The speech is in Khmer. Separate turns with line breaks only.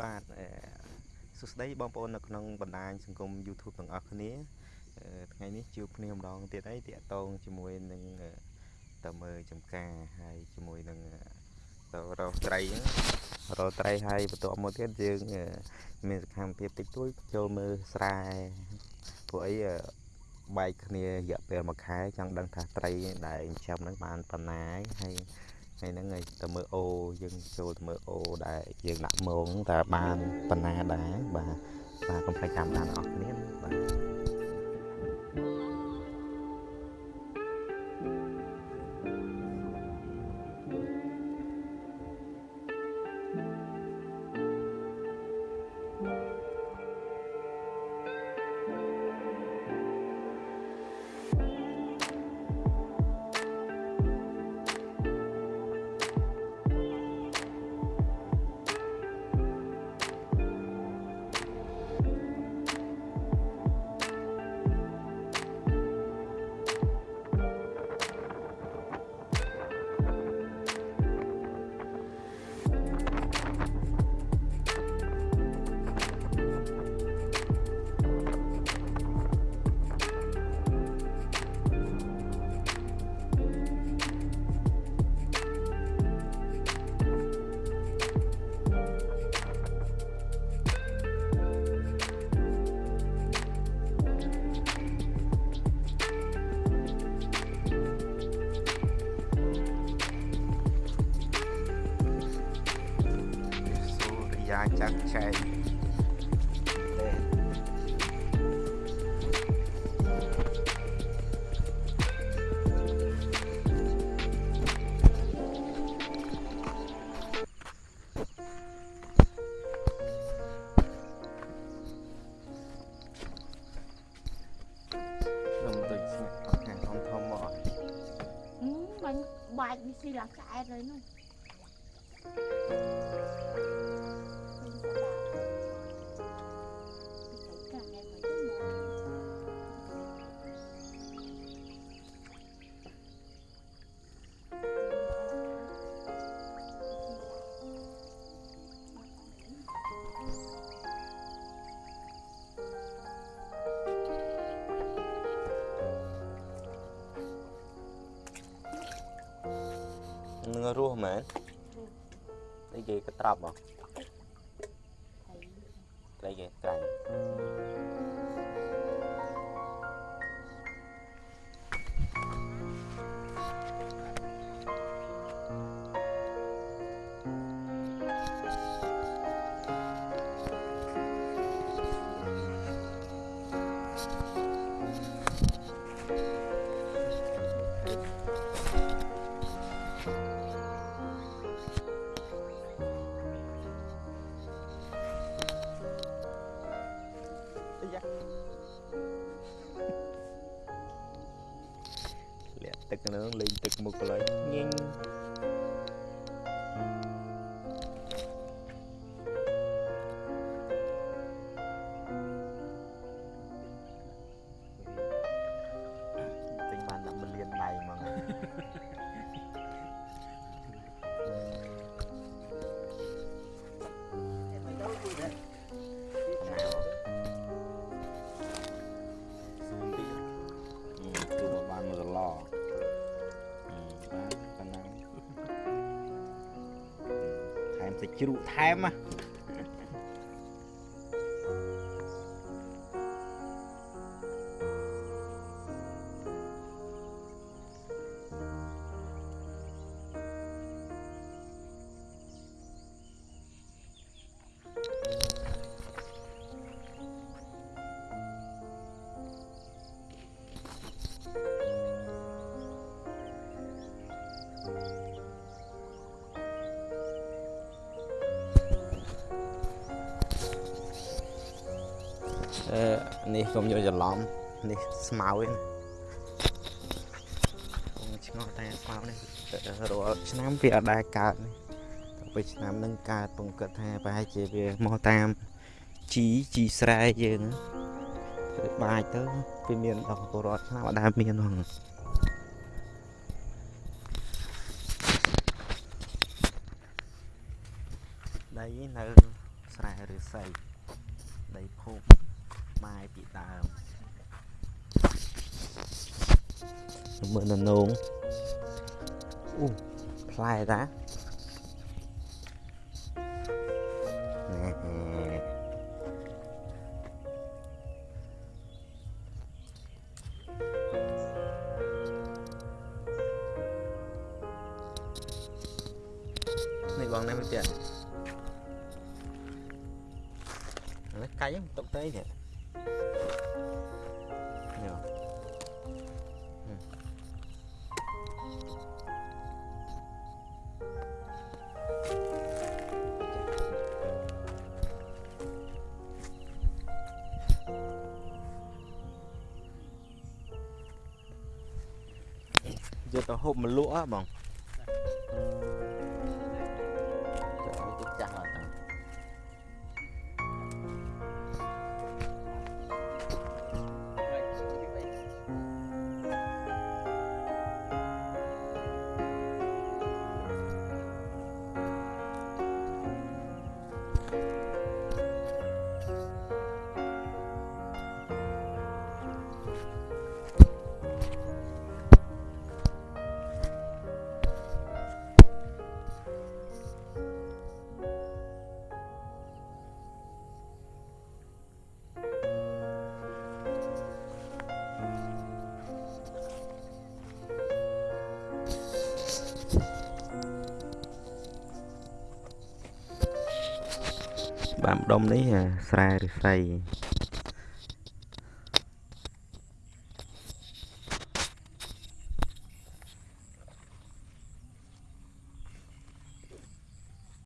បាទអឺសួស្តីបងប្អូននៅក្នុងបណ្ដាញសង្គម YouTube ទាំងអស់គ្នាអឺថ្ងៃនេះជួបគ្នាម្ដងទៀតហើយតាក់ទងជាមួយនឹងតើមើលចំការហើយជាមួយនឹងទៅរកត្រីហ្នឹងរកត្រីហើយបន្ទាប់មកទៀតយើង មានសកម្មភាពតិចតួចចូលមើលស្រែពួកអីបែកគ្នារយៈពេល1ខែចង់ដឹងថាត្រីដែលចិញ្ចឹមហ្នឹងបានប៉ុណ្ណាហើយ ថ្ងៃហ្នឹងឲ្យទៅមើលអូយើងចូលទៅមើលអូដែលយើងដាក់មងតើបានប៉ុណ្ណាដែរបាទបាទកុំភ្លេចតាមដានអស់គ្នាបាទយ៉ាចាត់ចែងខ្ញុំដូចស្នាក់អត់ខាងធំធំមក
បាញ់ បាច់នេះស៊ីឡាក្អែតហើយ
រស់មែនអីគេកត្រាប់ហ៎ត្រីគេក្រាញ់ ទឹកហ្នឹងលេងទឹកមុខកន្លែងញញទិញបាន10មលានដៃហ្មង ជ្រូកថែមណា អឺនេះកុំយកច្រឡំនេះស្មៅឯណាកុំឆ្ងល់តែស្មៅនេះរាល់ឆ្នាំវាអត់ដែលកើតនេះទៅពេលឆ្នាំនឹងកើតពងគិតថាប្រហែលជាវាមកតាមជីជីស្រែយើងទៅបាចទៅវាមានដល់ពលរដ្ឋឆ្នាំអត់ដែលមានហ្នឹងដីនៅស្រែឬស័យដីភូមិ ម៉ាយពីដើមមើលនៅនងអូផ្លែតាណែនេះបងនេះមិនទៀតឥឡូវកាច់ហ្នឹងទុកទៅទៀតនេះ យកទៅហូបមកលក់ហ៎បង បាទម្ដុំនេះអាស្រែឫស្សី